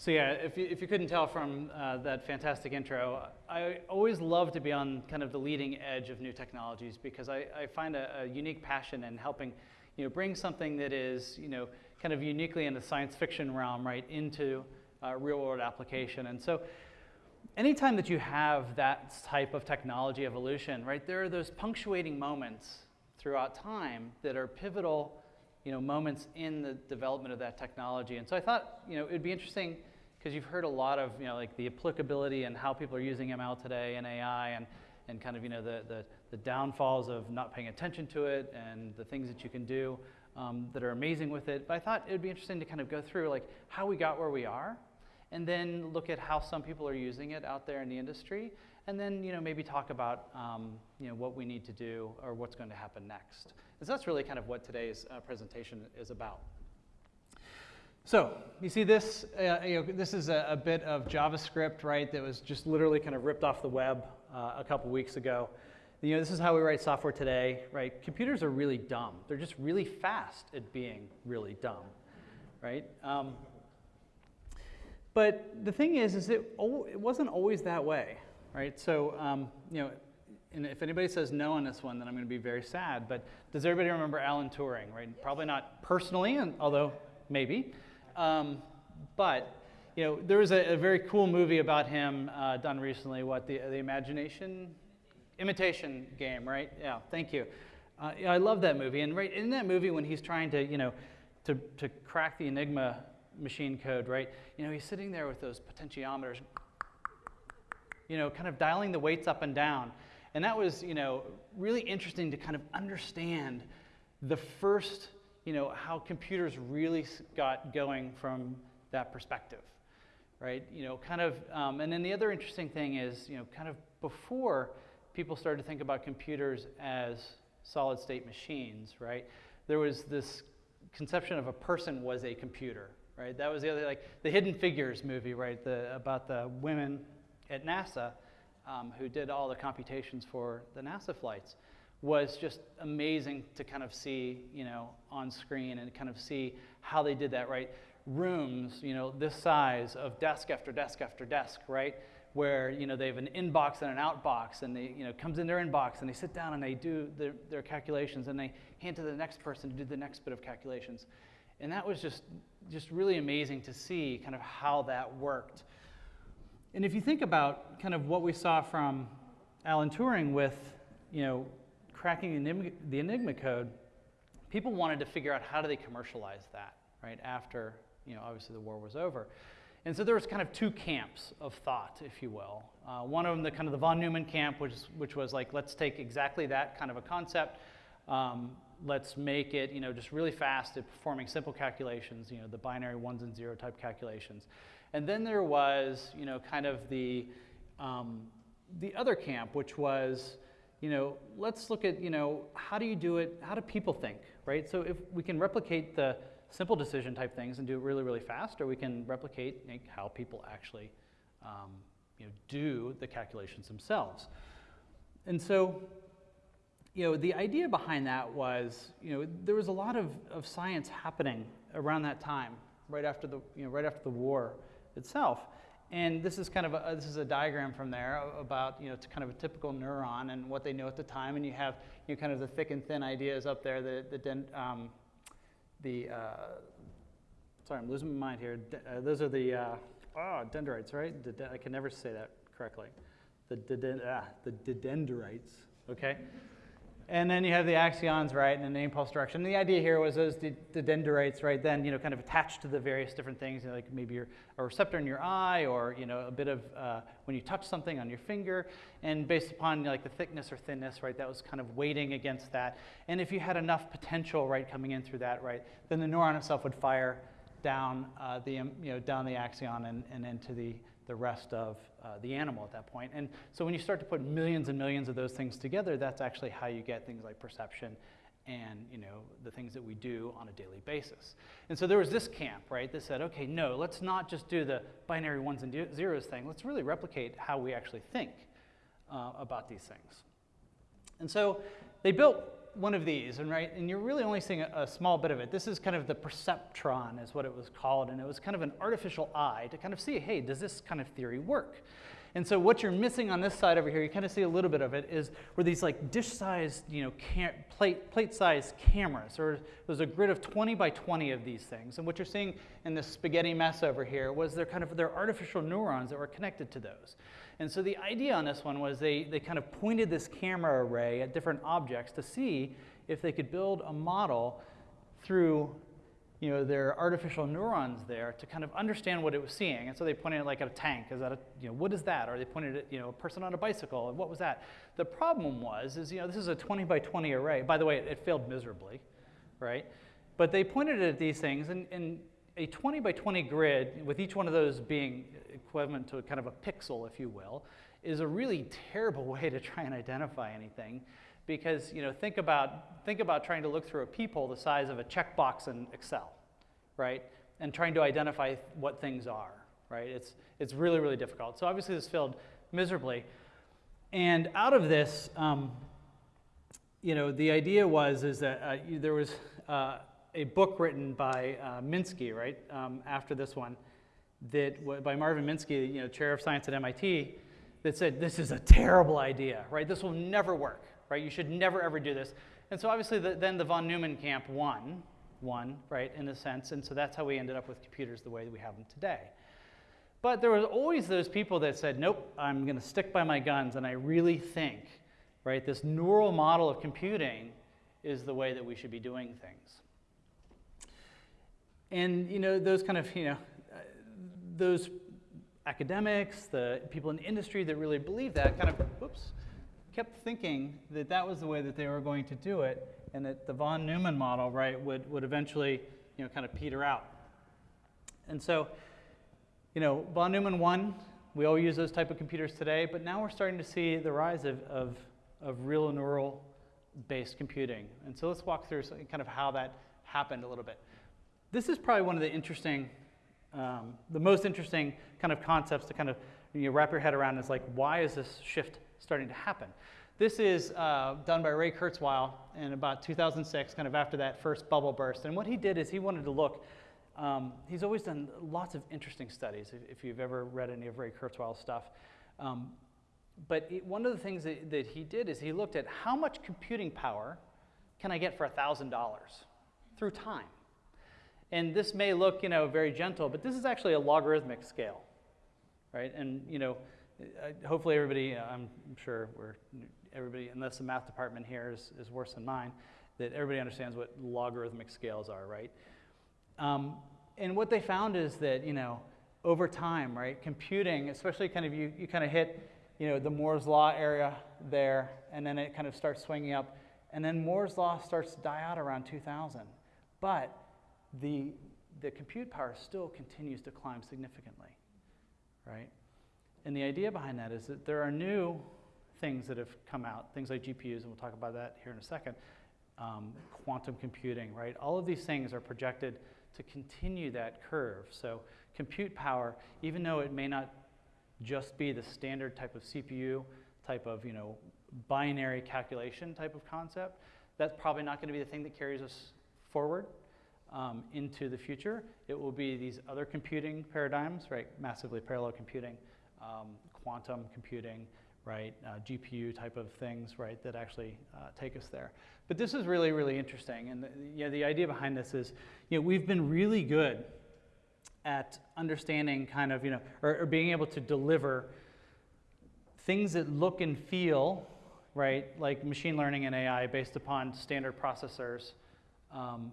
So yeah, if you, if you couldn't tell from uh, that fantastic intro, I always love to be on kind of the leading edge of new technologies because I, I find a, a, unique passion in helping, you know, bring something that is, you know, kind of uniquely in the science fiction realm, right, into uh, real world application. And so anytime that you have that type of technology evolution, right, there are those punctuating moments throughout time that are pivotal, you know, moments in the development of that technology. And so I thought, you know, it'd be interesting because you've heard a lot of, you know, like the applicability and how people are using ML today and AI and, and kind of, you know, the, the, the downfalls of not paying attention to it and the things that you can do um, that are amazing with it. But I thought it would be interesting to kind of go through like how we got where we are and then look at how some people are using it out there in the industry and then, you know, maybe talk about, um, you know, what we need to do or what's going to happen next. Because that's really kind of what today's uh, presentation is about. So you see this, uh, you know, this is a, a, bit of JavaScript, right, that was just literally kind of ripped off the web uh, a couple weeks ago. You know, this is how we write software today, right? Computers are really dumb. They're just really fast at being really dumb, right? Um, but the thing is, is it, it wasn't always that way, right? So, um, you know, and if anybody says no on this one, then I'm going to be very sad. But does everybody remember Alan Turing, right? Probably not personally, and, although maybe. Um, but you know, there was a, a, very cool movie about him uh, done recently. What the the Imagination, Imitation Game, right? Yeah, thank you. Uh, yeah, I love that movie. And right in that movie, when he's trying to, you know, to to crack the Enigma machine code, right? You know, he's sitting there with those potentiometers, you know, kind of dialing the weights up and down. And that was, you know, really interesting to kind of understand the first you know, how computers really got going from that perspective, right? You know, kind of, um, and then the other interesting thing is, you know, kind of before people started to think about computers as solid state machines, right? There was this conception of a person was a computer, right? That was the other, like the Hidden Figures movie, right? The, about the women at NASA um, who did all the computations for the NASA flights was just amazing to kind of see, you know, on screen and kind of see how they did that, right? Rooms, you know, this size of desk after desk after desk, right? Where, you know, they have an inbox and an outbox and they, you know, comes in their inbox and they sit down and they do their, their calculations and they hand to the next person to do the next bit of calculations. And that was just, just really amazing to see kind of how that worked. And if you think about kind of what we saw from Alan Turing with, you know, cracking the Enigma, code, people wanted to figure out how do they commercialize that, right, after, you know, obviously the war was over. And so there was kind of two camps of thought, if you will. Uh, one of them, the kind of the von Neumann camp, which, which was like, let's take exactly that kind of a concept, um, let's make it, you know, just really fast at performing simple calculations, you know, the binary ones and zero type calculations. And then there was, you know, kind of the, um, the other camp, which was, you know, let's look at, you know, how do you do it? How do people think, right? So if we can replicate the simple decision type things and do it really, really fast, or we can replicate like, how people actually, um, you know, do the calculations themselves. And so, you know, the idea behind that was, you know, there was a lot of, of science happening around that time, right after the, you know, right after the war itself. And this is kind of a, this is a diagram from there about, you know, kind of a typical neuron and what they know at the time. And you have, you know, kind of the thick and thin ideas up there, the, the, um, the uh, sorry, I'm losing my mind here. uh, those are the, uh, oh, dendrites, right? I can never say that correctly. The, ah, the dendrites, okay? And then you have the axons, right, and the impulse direction. And the idea here was those the dendrites, right, then, you know, kind of attached to the various different things, you know, like maybe your, a receptor in your eye or, you know, a bit of uh, when you touch something on your finger. And based upon, you know, like, the thickness or thinness, right, that was kind of weighting against that. And if you had enough potential, right, coming in through that, right, then the neuron itself would fire down uh, the, you know, down the axon and, and into the, the rest of uh, the animal at that point. And so when you start to put millions and millions of those things together, that's actually how you get things like perception and you know the things that we do on a daily basis. And so there was this camp, right, that said, okay, no, let's not just do the binary ones and zeros thing. Let's really replicate how we actually think uh, about these things. And so they built one of these, and right, and you're really only seeing a, a, small bit of it. This is kind of the perceptron, is what it was called, and it was kind of an artificial eye to kind of see, hey, does this kind of theory work? And so what you're missing on this side over here, you kind of see a little bit of it, is where these like dish-sized, you know, plate, plate-sized cameras, or there's a grid of 20 by 20 of these things. And what you're seeing in this spaghetti mess over here was they're kind of, they're artificial neurons that were connected to those. And so the idea on this one was they, they kind of pointed this camera array at different objects to see if they could build a model through you know, their artificial neurons there to kind of understand what it was seeing. And so they pointed it like at a tank. Is that a, you know, what is that? Or they pointed at, you know, a person on a bicycle. And what was that? The problem was, is, you know, this is a 20 by 20 array. By the way, it, it failed miserably, right? But they pointed it at these things, and, and a 20 by 20 grid, with each one of those being equivalent to kind of a pixel, if you will, is a really terrible way to try and identify anything because you know think about think about trying to look through a peephole the size of a checkbox in Excel, right? And trying to identify what things are, right? It's it's really really difficult. So obviously this failed miserably, and out of this, um, you know, the idea was is that uh, there was uh, a book written by uh, Minsky, right, um, after this one, that by Marvin Minsky, you know, chair of science at MIT, that said this is a terrible idea, right? This will never work right? You should never ever do this. And so obviously the, then the von Neumann camp won, won, right, in a sense. And so that's how we ended up with computers the way that we have them today. But there was always those people that said, nope, I'm going to stick by my guns, and I really think, right, this neural model of computing is the way that we should be doing things. And, you know, those kind of, you know, those academics, the people in the industry that really believe that kind of, whoops, kept thinking that that was the way that they were going to do it and that the von Neumann model, right, would, would eventually, you know, kind of peter out. And so, you know, von Neumann 1, we all use those type of computers today, but now we're starting to see the rise of, of, of real neural based computing. And so let's walk through kind of how that happened a little bit. This is probably one of the interesting, um, the most interesting kind of concepts to kind of you know, wrap your head around is like, why is this shift starting to happen. This is uh, done by Ray Kurzweil in about 2006, kind of after that first bubble burst. And what he did is he wanted to look, um, he's always done lots of interesting studies, if, if, you've ever read any of Ray Kurzweil's stuff. Um, but it, one of the things that, that he did is he looked at how much computing power can I get for $1,000 through time? And this may look, you know, very gentle, but this is actually a logarithmic scale, right? And, you know, hopefully everybody, I'm sure we're, everybody, unless the math department here is, is worse than mine, that everybody understands what logarithmic scales are, right? Um, and what they found is that, you know, over time, right, computing, especially kind of you, you kind of hit, you know, the Moore's law area there, and then it kind of starts swinging up, and then Moore's law starts to die out around 2000. But the, the compute power still continues to climb significantly, right? And the idea behind that is that there are new things that have come out, things like GPUs, and we'll talk about that here in a second, um, quantum computing, right? All of these things are projected to continue that curve. So compute power, even though it may not just be the standard type of CPU, type of, you know, binary calculation type of concept, that's probably not going to be the thing that carries us forward um, into the future. It will be these other computing paradigms, right? Massively parallel computing, um, quantum computing, right, uh, GPU type of things, right, that actually uh, take us there. But this is really, really interesting. And the, you know, the idea behind this is, you know, we've been really good at understanding kind of, you know, or, or being able to deliver things that look and feel, right, like machine learning and AI based upon standard processors um,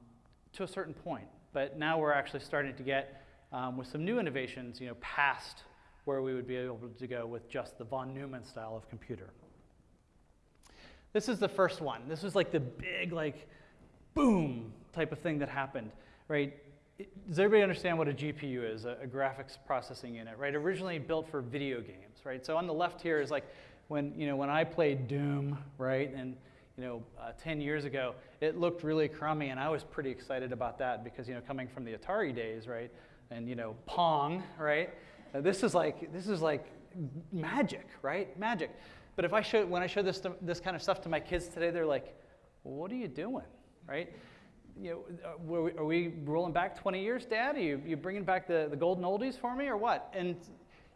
to a certain point. But now we're actually starting to get, um, with some new innovations, you know, past where we would be able to go with just the von Neumann style of computer. This is the first one. This was like the big, like, boom type of thing that happened, right? Does everybody understand what a GPU is, a, a graphics processing unit, right? Originally built for video games, right? So on the left here is like when, you know, when I played Doom, right? And, you know, uh, 10 years ago, it looked really crummy, and I was pretty excited about that because, you know, coming from the Atari days, right? And, you know, Pong, right? Now, this is like this is like magic, right? Magic. But if I show when I show this this kind of stuff to my kids today, they're like, well, what are you doing, right? You know, uh, are we rolling back 20 years, Dad? Are you, you bringing back the, the golden oldies for me, or what? And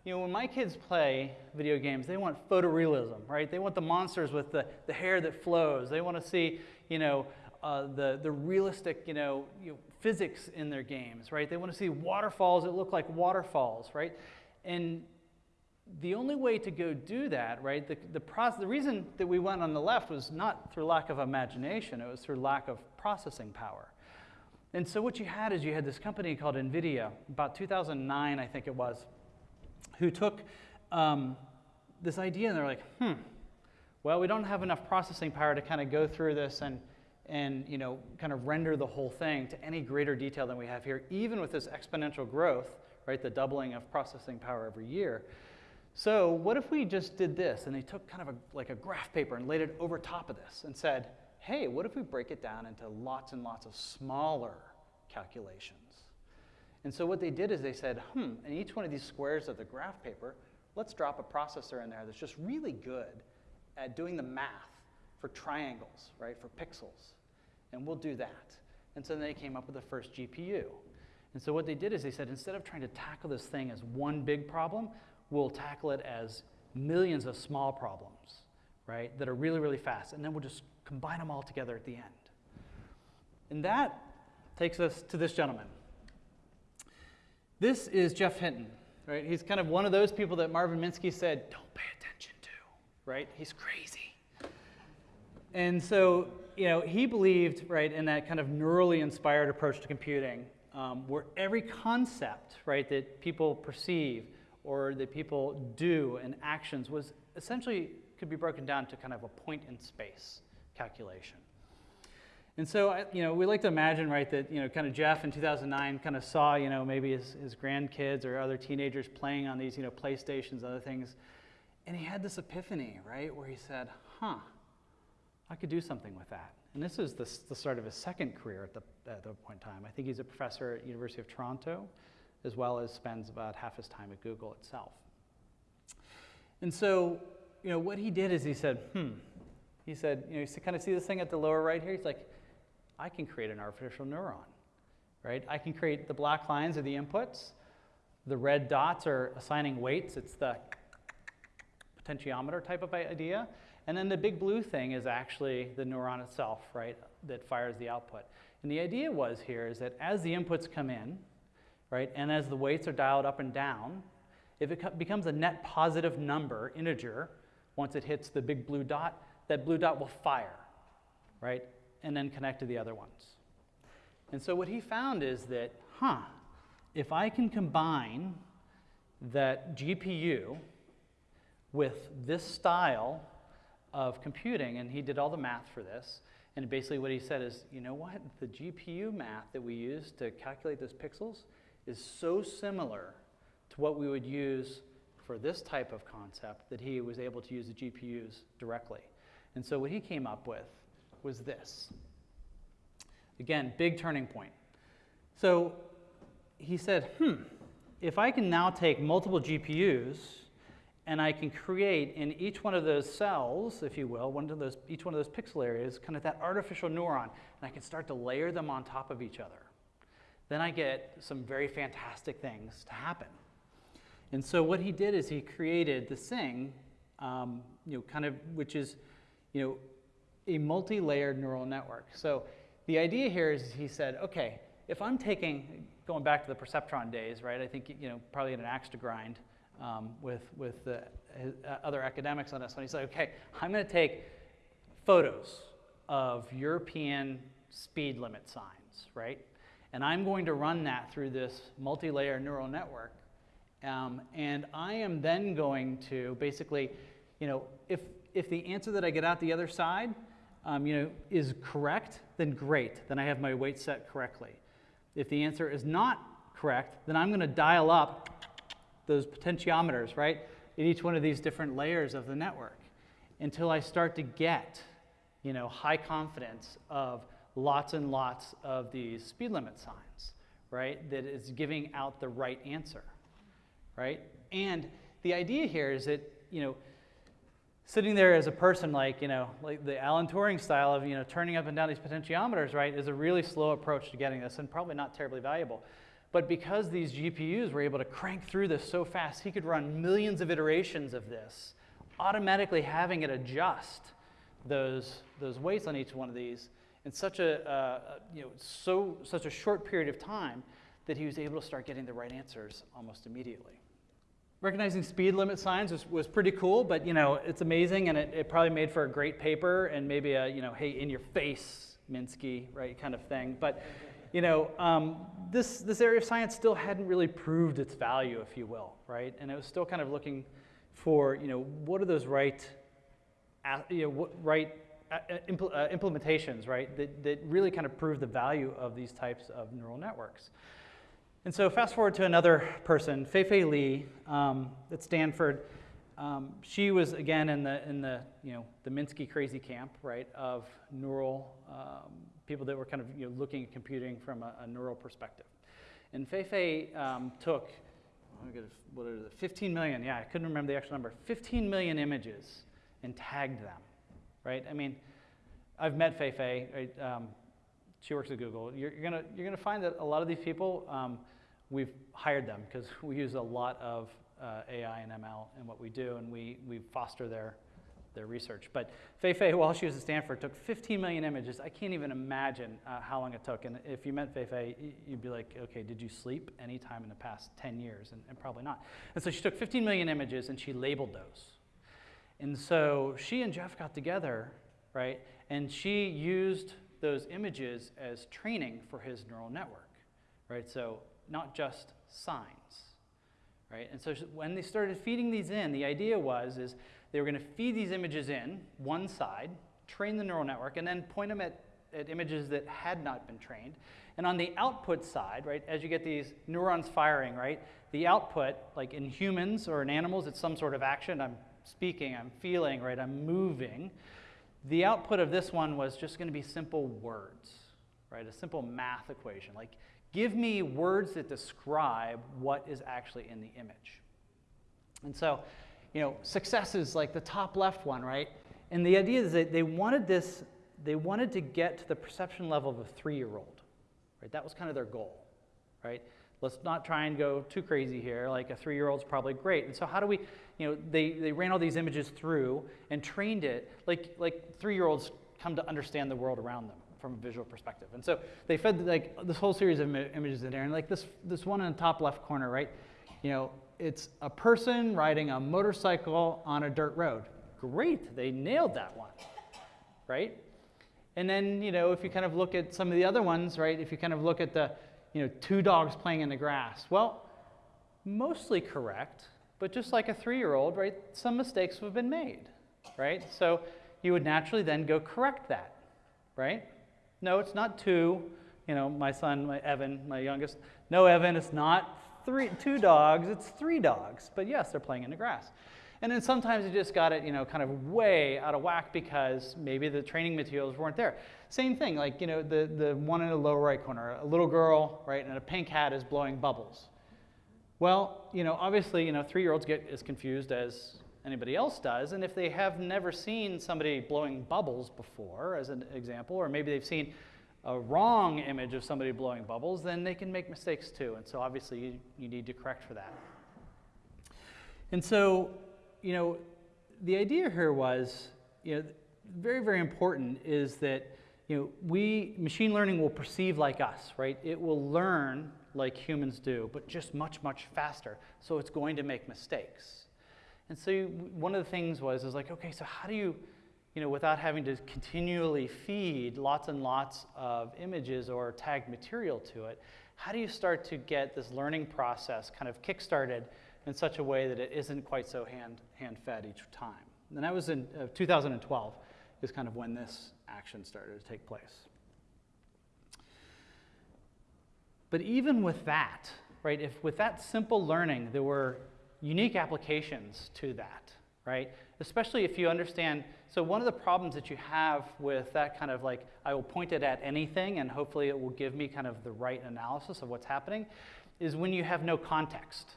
you know, when my kids play video games, they want photorealism, right? They want the monsters with the, the hair that flows. They want to see, you know, uh, the, the realistic, you know, you know, physics in their games, right? They want to see waterfalls that look like waterfalls, right? And the only way to go do that, right, the, the, process, the reason that we went on the left was not through lack of imagination, it was through lack of processing power. And so what you had is you had this company called NVIDIA, about 2009, I think it was, who took um, this idea and they're like, hmm, well, we don't have enough processing power to kind of go through this and, and you know, kind of render the whole thing to any greater detail than we have here, even with this exponential growth, right, the doubling of processing power every year. So what if we just did this? And they took kind of a, like a graph paper and laid it over top of this and said, hey, what if we break it down into lots and lots of smaller calculations? And so what they did is they said, hmm, in each one of these squares of the graph paper, let's drop a processor in there that's just really good at doing the math for triangles, right, for pixels. And we'll do that. And so then they came up with the first GPU. And so what they did is they said, instead of trying to tackle this thing as one big problem, we'll tackle it as millions of small problems, right, that are really, really fast. And then we'll just combine them all together at the end. And that takes us to this gentleman. This is Geoff Hinton, right? He's kind of one of those people that Marvin Minsky said, don't pay attention to, right? He's crazy. And so, you know, he believed, right, in that kind of neurally inspired approach to computing, um, where every concept, right, that people perceive or that people do and actions was essentially could be broken down to kind of a point in space calculation. And so, you know, we like to imagine, right, that, you know, kind of Geoff in 2009 kind of saw, you know, maybe his, his grandkids or other teenagers playing on these, you know, PlayStations, other things. And he had this epiphany, right, where he said, huh, I could do something with that. And this is the, the start of his second career at the, at point in time. I think he's a professor at University of Toronto, as well as spends about half his time at Google itself. And so, you know, what he did is he said, hmm, he said, you know, you kind of see this thing at the lower right here? He's like, I can create an artificial neuron, right? I can create the black lines are the inputs. The red dots are assigning weights. It's the potentiometer type of idea. And then the big blue thing is actually the neuron itself, right, that fires the output. And the idea was here is that as the inputs come in, right, and as the weights are dialed up and down, if it becomes a net positive number, integer, once it hits the big blue dot, that blue dot will fire, right? And then connect to the other ones. And so what he found is that, huh, if I can combine that GPU with this style of computing, and he did all the math for this, and basically what he said is, you know what, the GPU math that we use to calculate those pixels is so similar to what we would use for this type of concept that he was able to use the GPUs directly. And so what he came up with was this. Again, big turning point. So he said, hmm, if I can now take multiple GPUs and I can create in each one of those cells, if you will, one of those, each one of those pixel areas, kind of that artificial neuron, and I can start to layer them on top of each other, then I get some very fantastic things to happen. And so what he did is he created this thing, um, you know, kind of, which is, you know, a multi-layered neural network. So the idea here is he said, okay, if I'm taking, going back to the perceptron days, right, I think, you know, probably an axe to grind um, with, with the, uh, other academics on this one. He said, okay, I'm going to take photos of European speed limit signs, right? And I'm going to run that through this multi-layer neural network. Um, and I am then going to basically, you know, if, if the answer that I get out the other side um, you know, is correct, then great. Then I have my weight set correctly. If the answer is not correct, then I'm going to dial up those potentiometers, right, in each one of these different layers of the network until I start to get, you know, high confidence of lots and lots of these speed limit signs, right, that is giving out the right answer, right? And the idea here is that, you know, sitting there as a person like, you know, like the Alan Turing style of, you know, turning up and down these potentiometers, right, is a really slow approach to getting this and probably not terribly valuable. But because these GPUs were able to crank through this so fast, he could run millions of iterations of this, automatically having it adjust those, those weights on each one of these in such a, uh, you know, so, such a short period of time that he was able to start getting the right answers almost immediately. Recognizing speed limit signs was, was pretty cool, but you know, it's amazing and it, it probably made for a great paper and maybe a, you know, hey, in your face, Minsky, right, kind of thing. But, you know, um, this, this area of science still hadn't really proved its value, if you will, right? And it was still kind of looking for, you know, what are those right, you know, what, right uh, impl uh, implementations, right, that, that really kind of prove the value of these types of neural networks. And so fast forward to another person, Fei-Fei Li um, at Stanford. Um, she was again in the in the you know the Minsky crazy camp, right, of neural um, people that were kind of you know, looking at computing from a, a neural perspective. And Fei-Fei um, took what is it, 15 million? Yeah, I couldn't remember the actual number. 15 million images and tagged them, right? I mean, I've met Fei-Fei. Right? She works at Google. You're, you're, gonna you're gonna find that a lot of these people um, we've hired them because we use a lot of uh, AI and ML in what we do, and we, we foster their, their research. But Fei Fei, while she was at Stanford, took 15 million images. I can't even imagine uh, how long it took. And if you met Fei Fei, you'd be like, okay, did you sleep any time in the past 10 years? And, and probably not. And so she took 15 million images and she labeled those. And so she and Geoff got together, right? And she used those images as training for his neural network, right? So not just signs, right? And so when they started feeding these in, the idea was is they were going to feed these images in one side, train the neural network, and then point them at, at images that had not been trained. And on the output side, right, as you get these neurons firing, right, the output, like in humans or in animals, it's some sort of action. I'm speaking, I'm feeling, right, I'm moving. The output of this one was just going to be simple words, right, a simple math equation. Like Give me words that describe what is actually in the image. And so, you know, success is like the top left one, right? And the idea is that they wanted this, they wanted to get to the perception level of a three-year-old, right? That was kind of their goal, right? Let's not try and go too crazy here. Like a three-year-old's probably great. And so how do we, you know, they, they ran all these images through and trained it like, like three-year-olds come to understand the world around them from a visual perspective. And so they fed like this whole series of images in there, and like this this one in the top left corner, right? You know, it's a person riding a motorcycle on a dirt road. Great, they nailed that one, right? And then you know, if you kind of look at some of the other ones, right? If you kind of look at the you know two dogs playing in the grass, well, mostly correct, but just like a three-year-old, right? Some mistakes have been made, right? So you would naturally then go correct that, right? No, it's not two. You know, my son, my Evan, my youngest. No, Evan, it's not three, two dogs, it's three dogs. But yes, they're playing in the grass. And then sometimes you just got it, you know, kind of way out of whack because maybe the training materials weren't there. Same thing, like, you know, the, the one in the lower right corner, a little girl, right, and a pink hat is blowing bubbles. Well, you know, obviously, you know, three-year-olds get as confused as anybody else does. And if they have never seen somebody blowing bubbles before, as an example, or maybe they've seen a wrong image of somebody blowing bubbles, then they can make mistakes too. And so obviously you, you need to correct for that. And so, you know, the idea here was, you know, very, very important is that, you know, we, machine learning will perceive like us, right? It will learn like humans do, but just much, much faster. So it's going to make mistakes. And so one of the things was, is like, okay, so how do you, you know, without having to continually feed lots and lots of images or tagged material to it, how do you start to get this learning process kind of kickstarted in such a way that it isn't quite so hand, hand fed each time? And that was in uh, 2012 is kind of when this action started to take place. But even with that, right, if with that simple learning, there were unique applications to that, right? Especially if you understand, so one of the problems that you have with that kind of like, I will point it at anything and hopefully it will give me kind of the right analysis of what's happening, is when you have no context,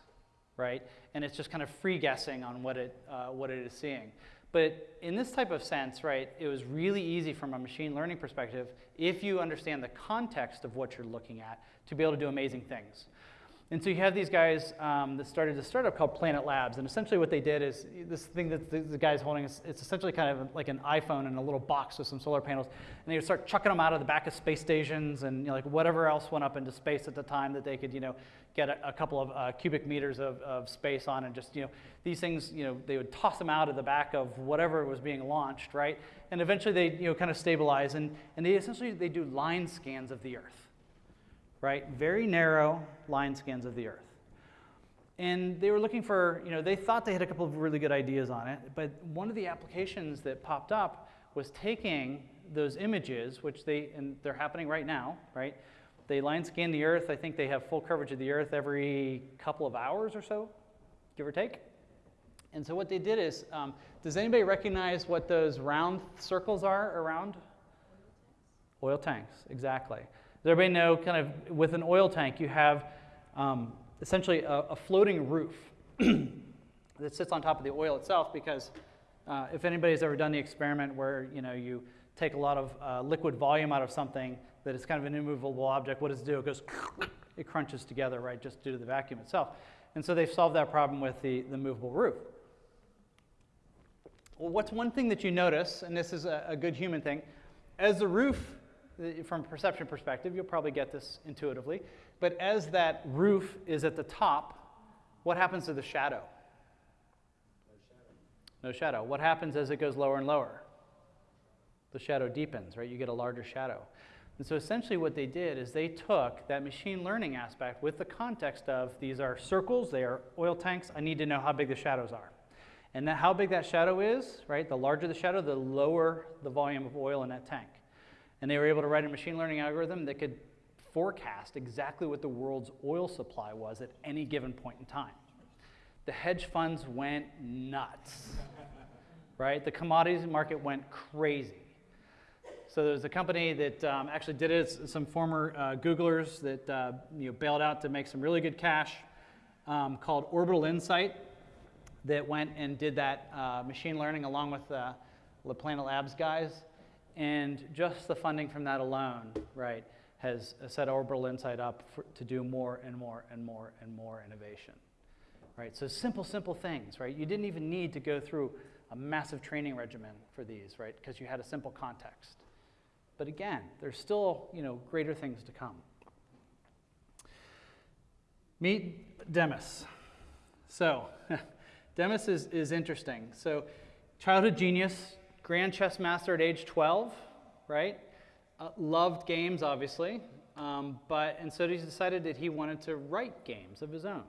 right? And it's just kind of free guessing on what it, uh, what it is seeing. But in this type of sense, right, it was really easy from a machine learning perspective, if you understand the context of what you're looking at, to be able to do amazing things. And so you have these guys um, that started a startup called Planet Labs. And essentially what they did is this thing that the, the guy's holding, is, it's essentially kind of like an iPhone in a little box with some solar panels. And they would start chucking them out of the back of space stations and you know, like whatever else went up into space at the time that they could, you know, get a, a couple of uh, cubic meters of, of space on and just, you know, these things, you know, they would toss them out of the back of whatever was being launched, right? And eventually they, you know, kind of stabilize and, and they essentially, they do line scans of the Earth, right? Very narrow line scans of the Earth. And they were looking for, you know, they thought they had a couple of really good ideas on it, but one of the applications that popped up was taking those images, which they, and they're happening right now, right? They line scan the Earth. I think they have full coverage of the Earth every couple of hours or so, give or take. And so what they did is, um, does anybody recognize what those round circles are around? Oil tanks, exactly. Does everybody know, kind of, with an oil tank, you have um, essentially a, a, floating roof that sits on top of the oil itself because uh, if anybody's ever done the experiment where, you know, you take a lot of uh, liquid volume out of something, that is kind of an immovable object, what does it do? It goes, it crunches together, right, just due to the vacuum itself. And so they've solved that problem with the, the movable roof. Well, what's one thing that you notice, and this is a, a good human thing, as the roof, Uh, from a perception perspective, you'll probably get this intuitively, but as that roof is at the top, what happens to the shadow? No shadow. No shadow. What happens as it goes lower and lower? The shadow deepens, right? You get a larger shadow. And so essentially what they did is they took that machine learning aspect with the context of these are circles, they are oil tanks, I need to know how big the shadows are. And that, how big that shadow is, right, the larger the shadow, the lower the volume of oil in that tank. And they were able to write a machine learning algorithm that could forecast exactly what the world's oil supply was at any given point in time. The hedge funds went nuts, right? The commodities market went crazy. So there's a company that um, actually did it, some former uh, Googlers that uh, you know, bailed out to make some really good cash um, called Orbital Insight that went and did that uh, machine learning along with uh, the Planet Labs guys. And just the funding from that alone, right, has set Orbital Insight up for, to do more and more and more and more innovation. Right, so simple, simple things, right? You didn't even need to go through a massive training regimen for these, right? Because you had a simple context. But again, there's still you know, greater things to come. Meet Demis. So, Demis is, is interesting. So, childhood genius, grand chess master at age 12, right? Uh, loved games, obviously, um, but and so he decided that he wanted to write games of his own.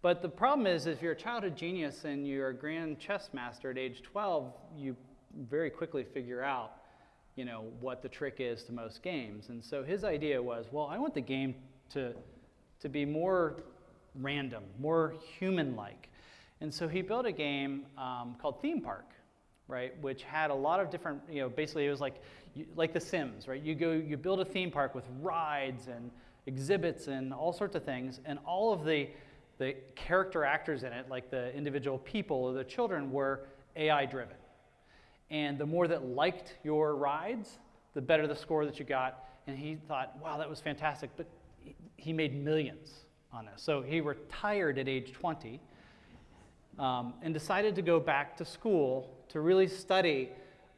But the problem is, if you're a childhood genius and you're a grand chess master at age 12, you very quickly figure out you know, what the trick is to most games. And so his idea was, well, I want the game to, to be more random, more human-like. And so he built a game um, called Theme Park, right, which had a lot of different, you know, basically it was like, like The Sims, right? You go, you build a theme park with rides and exhibits and all sorts of things, and all of the, the character actors in it, like the individual people or the children, were AI driven. And the more that liked your rides, the better the score that you got. And he thought, wow, that was fantastic. But he made millions on this. So he retired at age 20 um, and decided to go back to school to really study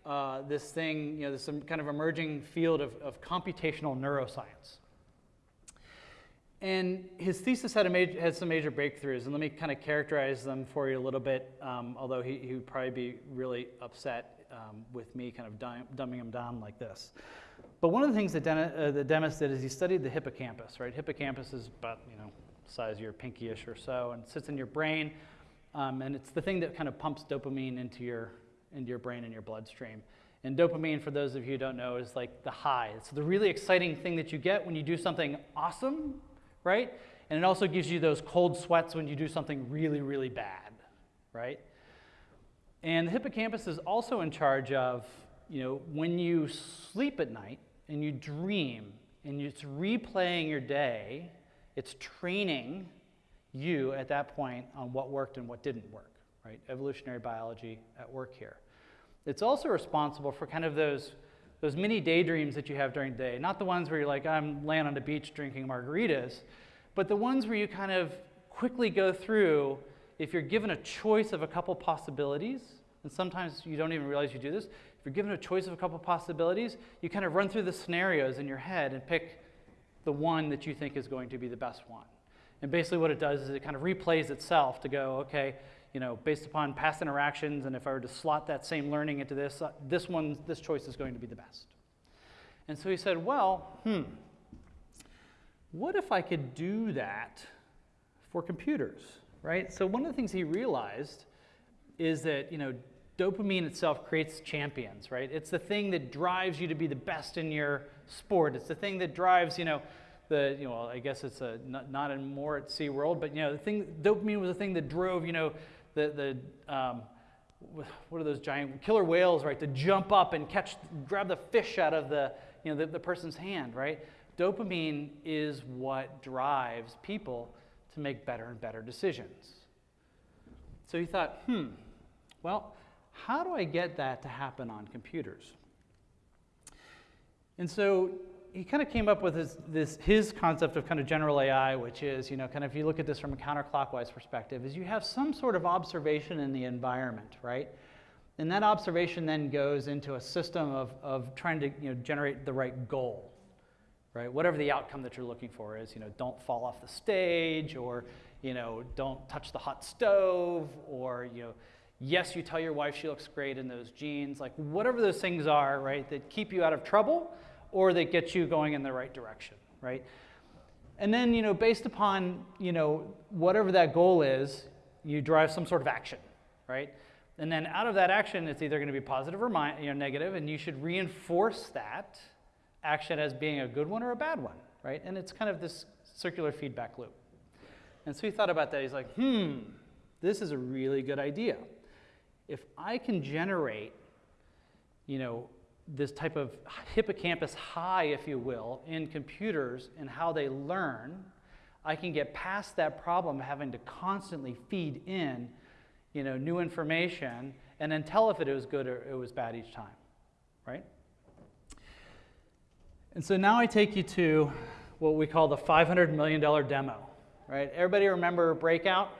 uh, this thing, you know, this kind of emerging field of, of computational neuroscience. And his thesis had, major, had, some major breakthroughs, and let me kind of characterize them for you a little bit, um, although he, he, would probably be really upset um, with me kind of dumbing him down like this. But one of the things that, Den- uh, that Demis did is he studied the hippocampus, right? Hippocampus is about, you know, size of your pinkyish or so, and sits in your brain. Um, and it's the thing that kind of pumps dopamine into your, into your brain and your bloodstream. And dopamine, for those of you who don't know, is like the high. It's the really exciting thing that you get when you do something awesome, right? And it also gives you those cold sweats when you do something really, really bad, right? And the hippocampus is also in charge of, you know, when you sleep at night and you dream and it's replaying your day, it's training you at that point on what worked and what didn't work, right? Evolutionary biology at work here. It's also responsible for kind of those, those mini daydreams that you have during the day. Not the ones where you're like, I'm laying on the beach drinking margaritas, but the ones where you kind of quickly go through, if you're given a choice of a couple possibilities, and sometimes you don't even realize you do this, if you're given a choice of a couple possibilities, you kind of run through the scenarios in your head and pick the one that you think is going to be the best one. And basically, what it does is it kind of replays itself to go, okay, you know, based upon past interactions, and if I were to slot that same learning into this, uh, this one, this choice is going to be the best. And so he said, well, hmm, what if I could do that for computers, right? So one of the things he realized is that, you know, dopamine itself creates champions, right? It's the thing that drives you to be the best in your sport. It's the thing that drives, you know, the, you know, I guess it's a, not, not more at SeaWorld, but, you know, the thing, dopamine was the thing that drove, you know, the, the um, what are those giant killer whales, right, to jump up and catch, grab the fish out of the, you know, the, the person's hand, right? Dopamine is what drives people to make better and better decisions. So he thought, hmm, well, how do I get that to happen on computers? And so he kind of came up with his, this, his concept of kind of general AI, which is, you know, kind of if you look at this from a counterclockwise perspective, is you have some sort of observation in the environment, right? And that observation then goes into a system of, of trying to you know, generate the right goal, right? Whatever the outcome that you're looking for is, you know, don't fall off the stage or, you know, don't touch the hot stove or, you know, yes, you tell your wife she looks great in those jeans, like whatever those things are, right, that keep you out of trouble or that gets you going in the right direction, right? And then, you know, based upon, you know, whatever that goal is, you drive some sort of action, right? And then out of that action, it's either going to be positive or mi- you know, negative, and you should reinforce that action as being a good one or a bad one, right? And it's kind of this circular feedback loop. And so he thought about that. He's like, hmm, this is a really good idea. If I can generate, you know, this type of hippocampus high, if you will, in computers and how they learn, I can get past that problem of having to constantly feed in you know, new information and then tell if it was good or it was bad each time, right? And so now I take you to what we call the $500 million demo, right? Everybody remember Breakout?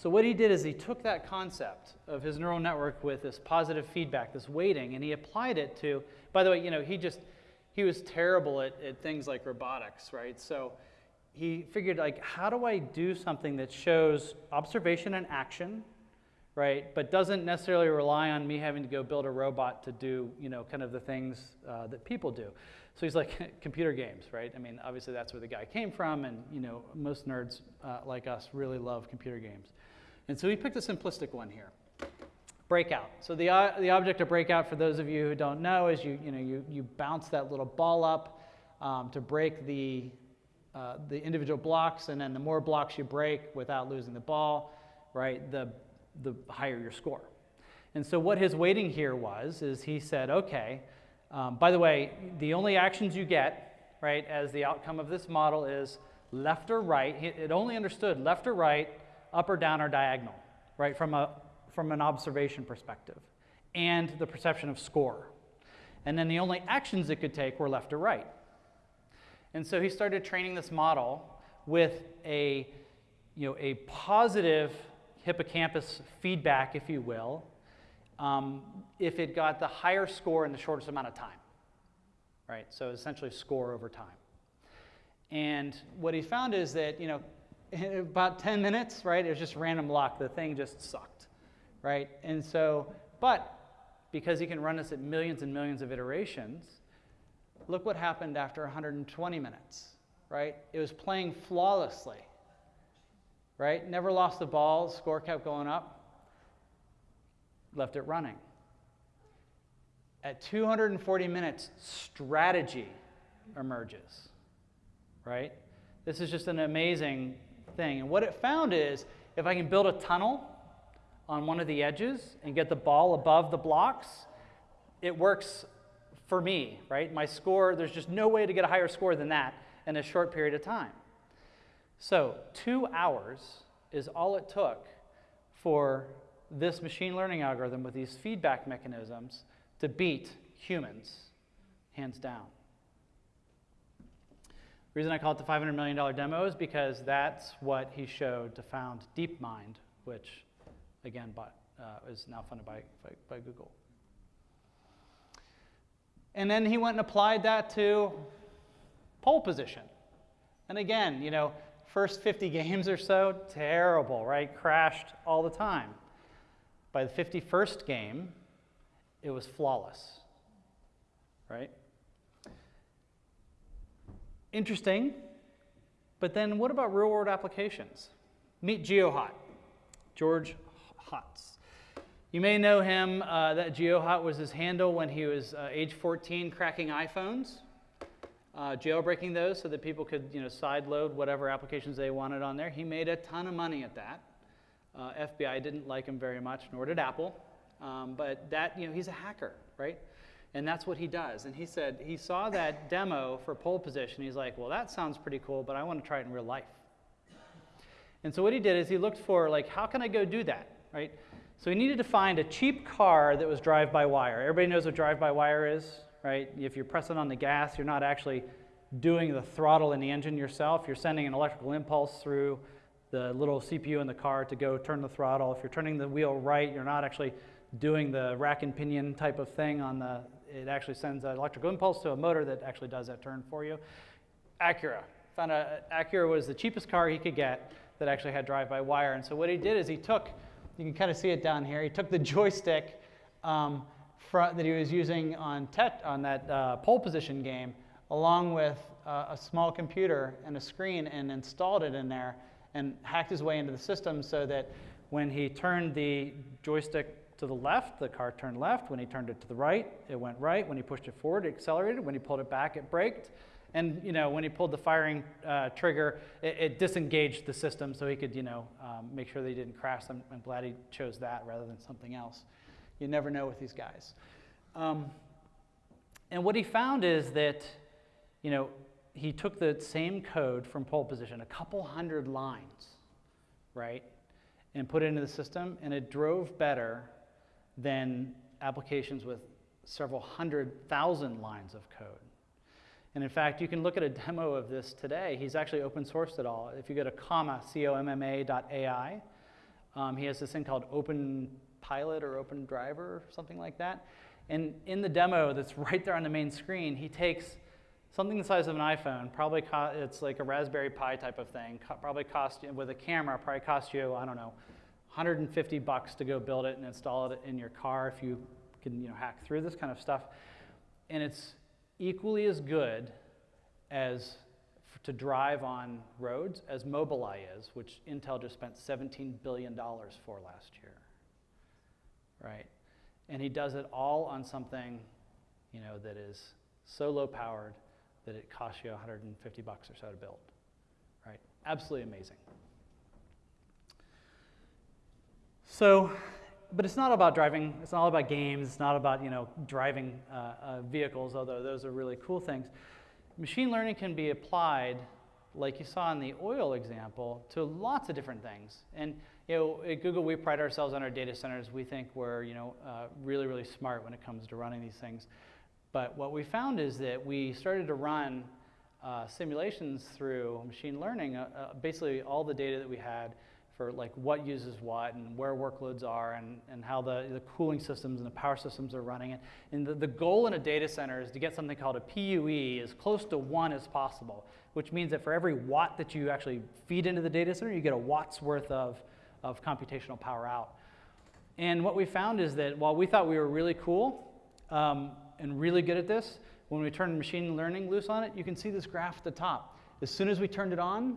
So what he did is he took that concept of his neural network with this positive feedback, this weighting, and he applied it to, by the way, you know, he just, he was terrible at, at things like robotics, right? So he figured like, how do I do something that shows observation and action, right? But doesn't necessarily rely on me having to go build a robot to do, you know, kind of the things uh, that people do. So he's like computer games, right? I mean, obviously that's where the guy came from, and you know, most nerds uh, like us really love computer games. And so we picked a simplistic one here. Breakout. So the, uh, the object of breakout, for those of you who don't know, is you, you, know, you, you bounce that little ball up um, to break the, uh, the individual blocks, and then the more blocks you break without losing the ball, right, the, the higher your score. And so what his weighting here was, is he said, okay, um, by the way, the only actions you get, right, as the outcome of this model is left or right. It only understood left or right up or down or diagonal, right, from, a, from an observation perspective, and the perception of score. And then the only actions it could take were left or right. And so he started training this model with a, you know, a positive hippocampus feedback, if you will, um, if it got the higher score in the shortest amount of time. Right? So essentially score over time. And what he found is that, you know, in about 10 minutes, right? It was just random luck. The thing just sucked, right? And so, but because he can run this at millions and millions of iterations, look what happened after 120 minutes, right? It was playing flawlessly, right? Never lost the ball, score kept going up, left it running. At 240 minutes, strategy emerges, right? This is just an amazing thing. And what it found is if I can build a tunnel on one of the edges and get the ball above the blocks, it works for me, right? My score, there's just no way to get a higher score than that in a short period of time. So, two hours is all it took for this machine learning algorithm with these feedback mechanisms to beat humans, hands down. Reason I call it the $500 million demo is because that's what he showed to found DeepMind, which, again, bought, uh, is now funded by, by, by Google. And then he went and applied that to pole position. And again, you know, first 50 games or so, terrible, right? Crashed all the time. By the 51st game, it was flawless, right? Interesting, but then what about real world applications? Meet GeoHot, George Hotz. You may know him, uh, that GeoHot was his handle when he was uh, age 14 cracking iPhones, uh, jailbreaking those so that people could you know, sideload whatever applications they wanted on there. He made a ton of money at that. Uh, FBI didn't like him very much, nor did Apple. Um, but that, you know, he's a hacker, right? And that's what he does. And he said he saw that demo for pole position. He's like, well, that sounds pretty cool, but I want to try it in real life. And so what he did is he looked for, like, how can I go do that, right? So he needed to find a cheap car that was drive-by-wire. Everybody knows what drive-by-wire is, right? If you're pressing on the gas, you're not actually doing the throttle in the engine yourself. You're sending an electrical impulse through the little CPU in the car to go turn the throttle. If you're turning the wheel right, you're not actually doing the rack and pinion type of thing on the, it actually sends an electrical impulse to a motor that actually does that turn for you. Acura. Found Acura was the cheapest car he could get that actually had drive-by-wire. And so what he did is he took, you can kind of see it down here, he took the joystick um, that he was using on, tet, on that uh, pole position game, along with uh, a small computer and a screen, and installed it in there, and hacked his way into the system so that when he turned the joystick to the left, the car turned left. When he turned it to the right, it went right. When he pushed it forward, it accelerated. When he pulled it back, it braked. And you know, when he pulled the firing uh, trigger, it, it, disengaged the system so he could, you know, um, make sure he didn't crash. I'm, I'm, glad he chose that rather than something else. You never know with these guys. Um, and what he found is that, you know, he took the same code from pole position, a couple hundred lines, right, and put it into the system, and it drove better than applications with several hundred thousand lines of code. And in fact, you can look at a demo of this today. He's actually open sourced it all. If you go to comma, C-O-M-M-A dot A-I, um, he has this thing called Open Pilot or Open Driver or something like that. And in the demo that's right there on the main screen, he takes something the size of an iPhone, probably it's like a Raspberry Pi type of thing, probably cost you, with a camera, probably cost you, I don't know, 150 bucks to go build it and install it in your car if you can you know, hack through this kind of stuff. And it's equally as good as to drive on roads as Mobileye is, which Intel just spent $17 billion for last year. Right? And he does it all on something you know, that is so low powered that it costs you 150 bucks or so to build. Right? Absolutely amazing. So, but it's not about driving, it's not all about games, it's not about, you know, driving uh, uh, vehicles, although those are really cool things. Machine learning can be applied, like you saw in the oil example, to lots of different things. And, you know, at Google, we pride ourselves on our data centers. We think we're, you know, uh, really, really smart when it comes to running these things. But what we found is that we started to run uh, simulations through machine learning, uh, uh, basically all the data that we had for like what uses what and where workloads are and, and how the, the cooling systems and the power systems are running. And, and the, the goal in a data center is to get something called a PUE as close to one as possible, which means that for every watt that you actually feed into the data center, you get a watt's worth of, of computational power out. And what we found is that while we thought we were really cool um, and really good at this, when we turned machine learning loose on it, you can see this graph at the top. As soon as we turned it on,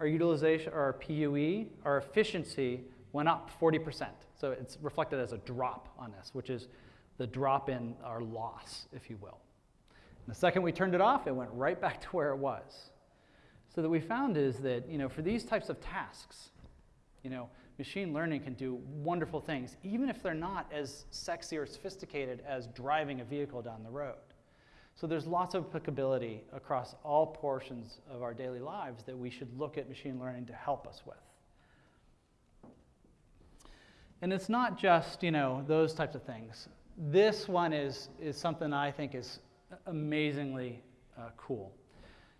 our utilization, our PUE, our efficiency went up 40%. So it's reflected as a drop on this, which is the drop in our loss, if you will. And the second we turned it off, it went right back to where it was. So that we found is that, you know, for these types of tasks, you know, machine learning can do wonderful things, even if they're not as sexy or sophisticated as driving a vehicle down the road. So there's lots of applicability across all portions of our daily lives that we should look at machine learning to help us with. And it's not just, you know, those types of things. This one is, is something I think is amazingly uh, cool.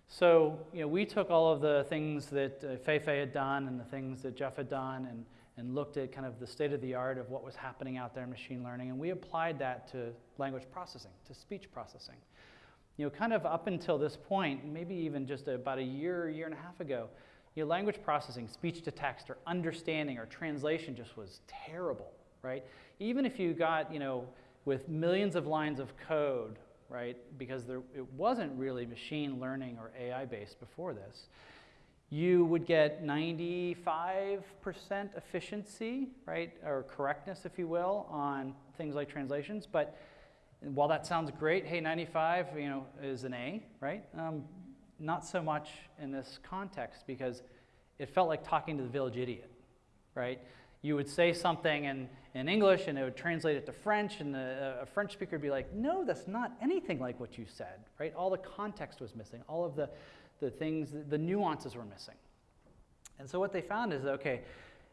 So, you know, we took all of the things that uh, Feifei had done and the things that Geoff had done and, and looked at kind of the state of the art of what was happening out there in machine learning, and we applied that to language processing, to speech processing. You know, kind of up until this point, maybe even just about a year, year and a half ago, you know, language processing, speech to text, or understanding or translation just was terrible, right? Even if you got, you know, with millions of lines of code, right, because there, it wasn't really machine learning or AI based before this, you would get 95% efficiency, right, or correctness, if you will, on things like translations. But while that sounds great, hey, 95, you know, is an A, right? Um, not so much in this context because it felt like talking to the village idiot, right? You would say something in, in English and it would translate it to French, and the, a French speaker would be like, no, that's not anything like what you said, right? All the context was missing, all of the, the things, the nuances were missing. And so what they found is, okay,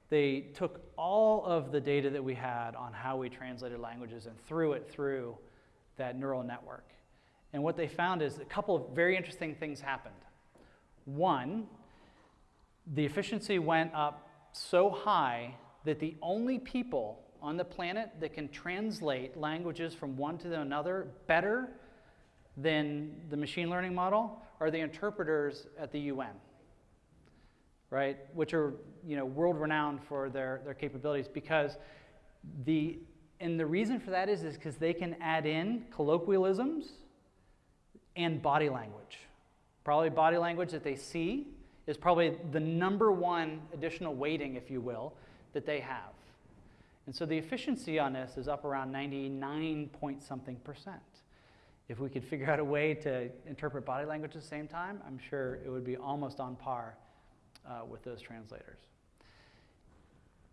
they took all of the data that we had on how we translated languages and threw it through that neural network. And what they found is a couple of very interesting things happened. One, the efficiency went up so high that the only people on the planet that can translate languages from one to another better than the machine learning model are the interpreters at the UN, right? Which are you know world renowned for their, their capabilities because the and the reason for that is because they can add in colloquialisms and body language. Probably body language that they see is probably the number one additional weighting, if you will, that they have. And so the efficiency on this is up around 99 point something percent. If we could figure out a way to interpret body language at the same time, I'm sure it would be almost on par uh, with those translators.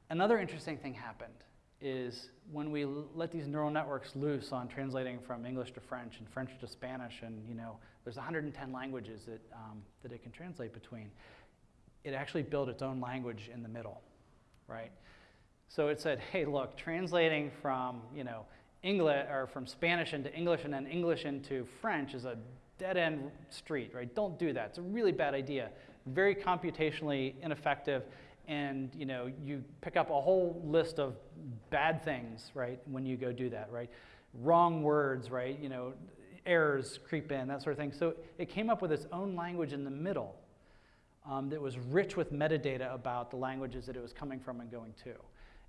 Another interesting thing happened is when we let these neural networks loose on translating from English to French and French to Spanish, and you know, there's 110 languages that, um, that it can translate between, it actually built its own language in the middle, right? So it said, hey, look, translating from, you know, English or from Spanish into English and then English into French is a dead end street, right? Don't do that. It's a really bad idea. Very computationally ineffective and you know you pick up a whole list of bad things right when you go do that right? Wrong words right you know errors creep in that sort of thing. So it came up with its own language in the middle um, that was rich with metadata about the languages that it was coming from and going to.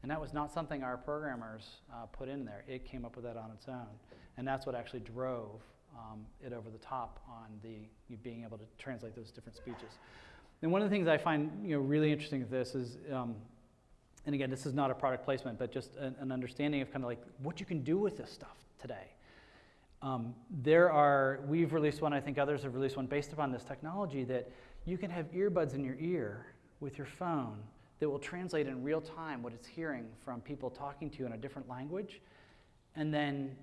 And that was not something our programmers uh, put in there. It came up with that on its own. And that's what actually drove um, it over the top on the being able to translate those different speeches and one of the things I find you know, really interesting with this is, um, and again, this is not a product placement, but just an, an, understanding of kind of like what you can do with this stuff today. Um, there are, we've released one, I think others have released one based upon this technology that you can have earbuds in your ear with your phone that will translate in real time what it's hearing from people talking to you in a different language. And then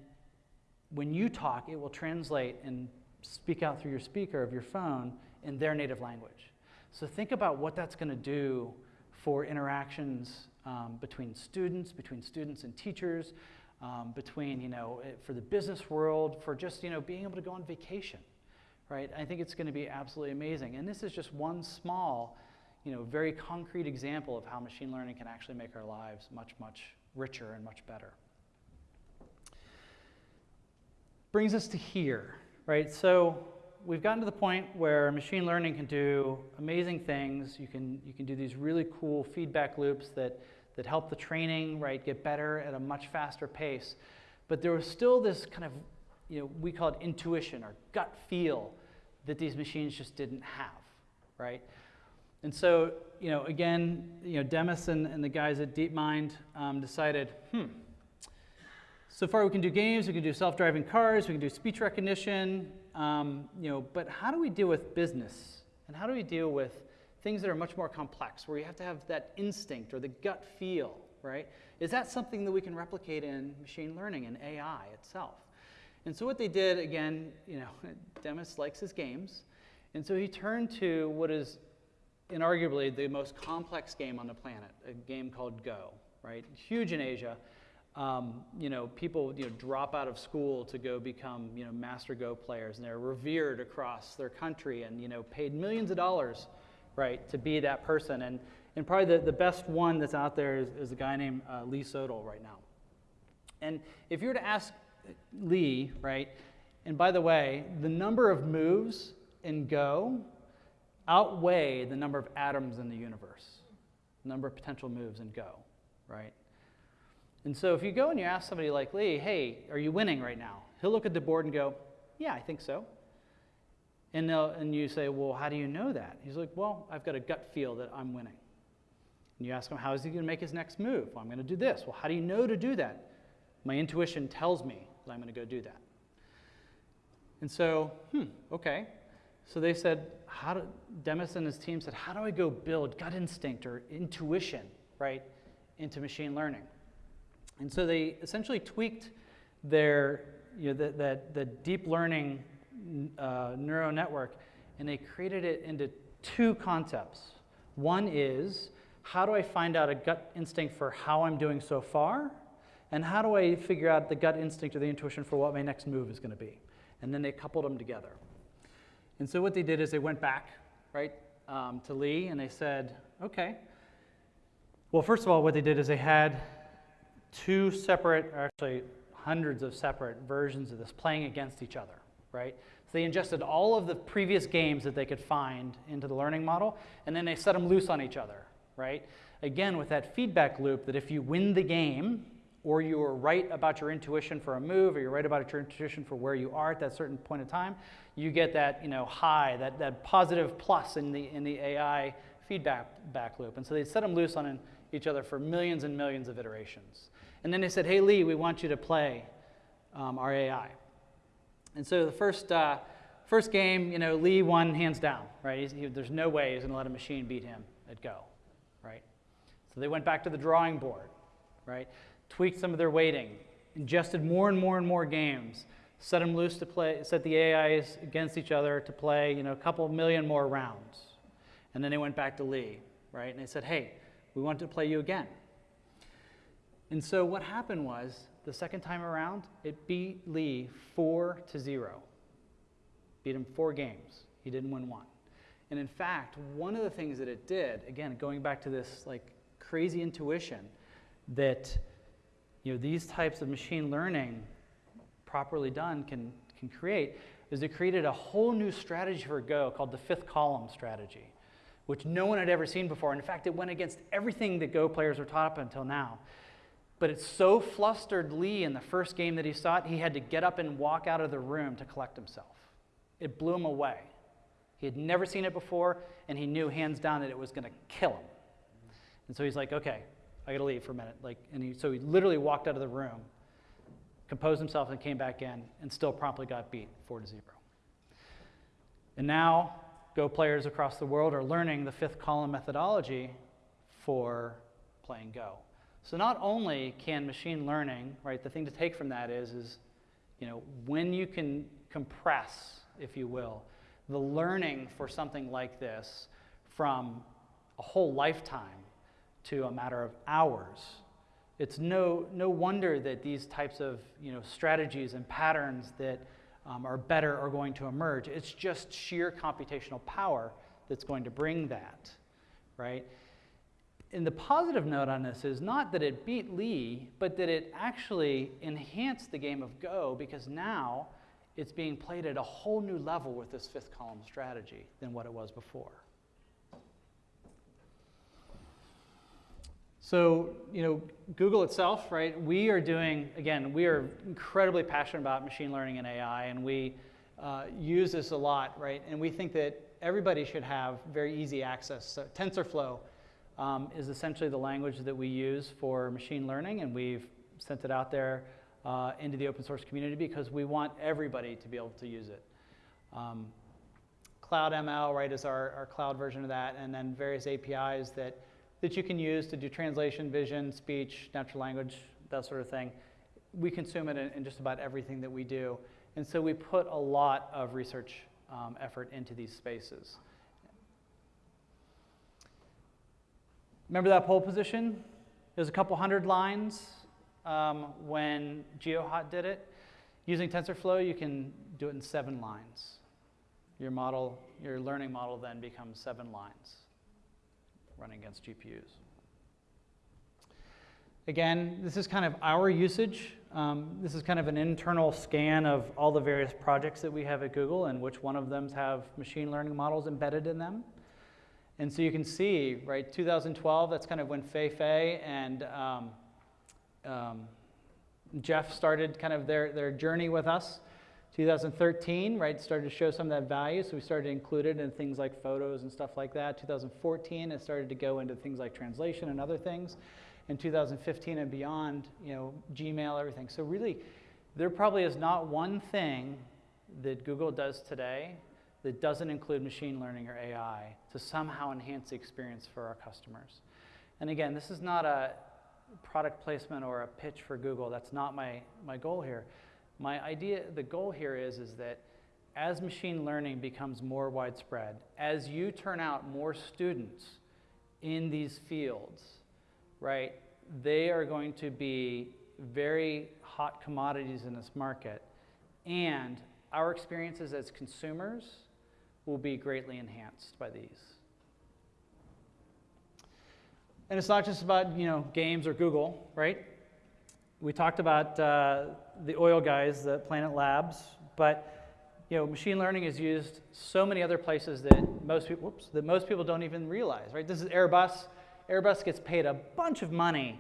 when you talk, it will translate and speak out through your speaker of your phone in their native language. So think about what that's going to do for interactions um, between students, between students and teachers, um, between, you know, eh, for the business world, for just, you know, being able to go on vacation, right? I think it's going to be absolutely amazing. And this is just one small, you know, very concrete example of how machine learning can actually make our lives much, much richer and much better. Brings us to here, right? So we've gotten to the point where machine learning can do amazing things. You can, you can do these really cool feedback loops that, that help the training right, get better at a much faster pace. But there was still this kind of, you know, we call it intuition or gut feel that these machines just didn't have, right? And so, you know, again, you know, Demis and, and the guys at DeepMind um, decided, hmm, so far we can do games, we can do self-driving cars, we can do speech recognition, um, you know, but how do we deal with business? And how do we deal with things that are much more complex, where you have to have that instinct or the gut feel, right? Is that something that we can replicate in machine learning and AI itself? And so what they did, again, you know, Demis likes his games, and so he turned to what is inarguably the most complex game on the planet, a game called Go, right? Huge in Asia. Um, you know, people you know, drop out of school to go become you know, master Go players, and they're revered across their country and you know, paid millions of dollars, right, to be that person. And, and probably the, the best one that's out there is, is a guy named uh, Lee Sedol right now. And if you were to ask Lee, right, and by the way, the number of moves in Go outweigh the number of atoms in the universe, the number of potential moves in Go, right? And so if you go and you ask somebody like Lee, hey, are you winning right now? He'll look at the board and go, yeah, I think so. And, and you say, well, how do you know that? He's like, well, I've got a gut feel that I'm winning. And you ask him, how is he going to make his next move? Well, I'm going to do this. Well, how do you know to do that? My intuition tells me that I'm going to go do that. And so, hmm, okay. So they said, how do, Demis and his team said, how do I go build gut instinct or intuition, right, into machine learning? And so they essentially tweaked their, you know, the, the, the deep learning uh, neural network, and they created it into two concepts. One is, how do I find out a gut instinct for how I'm doing so far? And how do I figure out the gut instinct or the intuition for what my next move is going to be? And then they coupled them together. And so what they did is they went back, right, um, to Lee, and they said, okay. Well, first of all, what they did is they had two separate, actually hundreds of separate versions of this playing against each other, right? So they ingested all of the previous games that they could find into the learning model, and then they set them loose on each other, right? Again, with that feedback loop that if you win the game, or you are right about your intuition for a move, or you're right about your intuition for where you are at that certain point in time, you get that you know, high, that, that positive plus in the, in the AI feedback back loop. And so they set them loose on each other for millions and millions of iterations. And then they said, hey, Lee, we want you to play um, our AI. And so the first, uh, first game, you know, Lee won hands down, right? He, there's no way he's going to let a machine beat him at Go, right? So they went back to the drawing board, right? Tweaked some of their weighting, ingested more and more and more games, set them loose to play, set the AIs against each other to play, you know, a couple million more rounds. And then they went back to Lee, right? And they said, hey, we want to play you again. And so what happened was, the second time around, it beat Lee four to zero. Beat him four games. He didn't win one. And in fact, one of the things that it did, again, going back to this like crazy intuition, that you know these types of machine learning, properly done, can can create, is it created a whole new strategy for Go called the fifth column strategy, which no one had ever seen before. And In fact, it went against everything that Go players were taught up until now. But it so flustered Lee in the first game that he saw it, he had to get up and walk out of the room to collect himself. It blew him away. He had never seen it before, and he knew hands down that it was going to kill him. And so he's like, okay, I got to leave for a minute. Like, and he, so he literally walked out of the room, composed himself, and came back in, and still promptly got beat four to zero. And now, Go players across the world are learning the fifth column methodology for playing Go. So not only can machine learning, right, the thing to take from that is, is you know, when you can compress, if you will, the learning for something like this from a whole lifetime to a matter of hours, it's no, no wonder that these types of you know, strategies and patterns that um, are better are going to emerge. It's just sheer computational power that's going to bring that, right? And the positive note on this is not that it beat Lee, but that it actually enhanced the game of Go because now it's being played at a whole new level with this fifth column strategy than what it was before. So, you know, Google itself, right? We are doing, again, we are incredibly passionate about machine learning and AI, and we uh, use this a lot, right? And we think that everybody should have very easy access. So TensorFlow um, is essentially the language that we use for machine learning, and we've sent it out there uh, into the open source community because we want everybody to be able to use it. Um, Cloud ML, right, is our, our cloud version of that, and then various APIs that, that you can use to do translation, vision, speech, natural language, that sort of thing. We consume it in, in just about everything that we do. And so we put a lot of research um, effort into these spaces. Remember that pole position? It was a couple hundred lines um, when GeoHot did it. Using TensorFlow, you can do it in seven lines. Your model, your learning model then becomes seven lines running against GPUs. Again, this is kind of our usage. Um, this is kind of an internal scan of all the various projects that we have at Google and which one of them have machine learning models embedded in them. And so you can see, right, 2012, that's kind of when Fei Fei and um, um, Geoff started kind of their, their journey with us. 2013, right, started to show some of that value, so we started to include it in things like photos and stuff like that. 2014, it started to go into things like translation and other things. In 2015 and beyond, you know, Gmail, everything. So really, there probably is not one thing that Google does today that doesn't include machine learning or AI to somehow enhance the experience for our customers. And again, this is not a product placement or a pitch for Google. That's not my, my goal here. My idea, the goal here is, is that as machine learning becomes more widespread, as you turn out more students in these fields, right, they are going to be very hot commodities in this market. And our experiences as consumers will be greatly enhanced by these. And it's not just about you know games or Google, right? We talked about uh, the oil guys, the Planet Labs, but you know machine learning is used so many other places that most people whoops, that most people don't even realize, right? This is Airbus. Airbus gets paid a bunch of money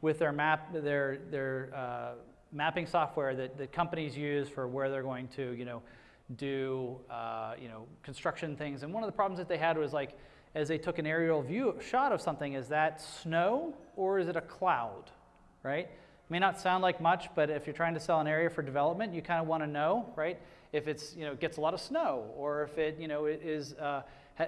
with their map their their uh, mapping software that, that companies use for where they're going to you know do uh, you know construction things. And one of the problems that they had was like as they took an aerial view shot of something, is that snow or is it a cloud, right? It May not sound like much, but if you're trying to sell an area for development, you kind of want to know, right? If it's you know gets a lot of snow or if it you know is uh,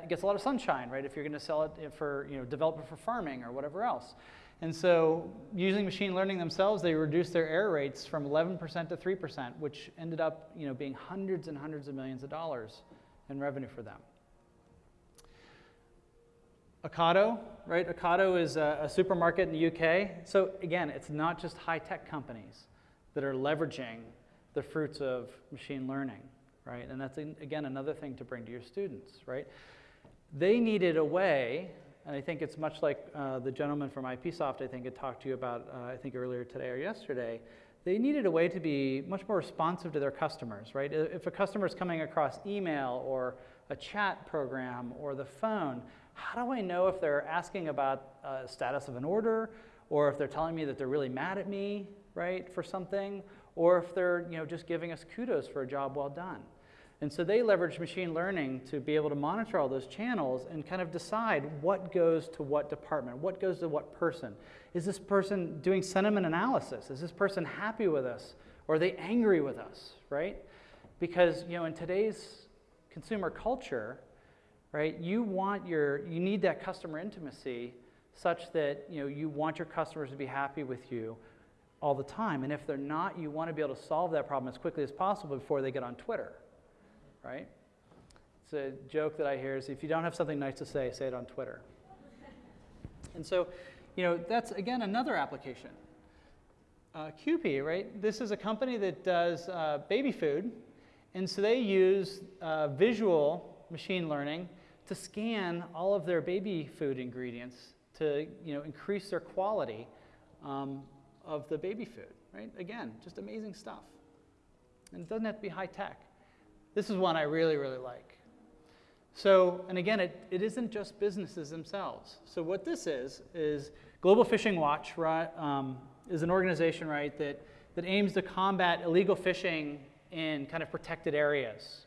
gets a lot of sunshine, right? If you're going to sell it for you know development for farming or whatever else. And so, using machine learning themselves, they reduced their error rates from 11% to 3%, which ended up you know, being hundreds and hundreds of millions of dollars in revenue for them. Ocado, right? Ocado is a, a, supermarket in the UK. So again, it's not just high-tech companies that are leveraging the fruits of machine learning, right? And that's, again, another thing to bring to your students, right? They needed a way, and I think it's much like uh, the gentleman from IPsoft, I think, had talked to you about, uh, I think, earlier today or yesterday. They needed a way to be much more responsive to their customers, right? If a customer is coming across email or a chat program or the phone, how do I know if they're asking about uh, status of an order or if they're telling me that they're really mad at me, right, for something, or if they're, you know, just giving us kudos for a job well done. And so they leverage machine learning to be able to monitor all those channels and kind of decide what goes to what department, what goes to what person. Is this person doing sentiment analysis? Is this person happy with us? Or are they angry with us, right? Because, you know, in today's consumer culture, right? You want your, you need that customer intimacy such that you know you want your customers to be happy with you all the time. And if they're not, you want to be able to solve that problem as quickly as possible before they get on Twitter, right? It's a joke that I hear is if you don't have something nice to say, say it on Twitter. and so, you know, that's again another application. Uh, Kewpie, right? This is a company that does uh, baby food, and so they use uh, visual machine learning to scan all of their baby food ingredients to you know, increase their quality um, of the baby food, right? Again, just amazing stuff. And it doesn't have to be high tech. This is one I really, really like. So, and again, it, it isn't just businesses themselves. So what this is, is Global Fishing Watch right, um, is an organization, right, that, that aims to combat illegal fishing in kind of protected areas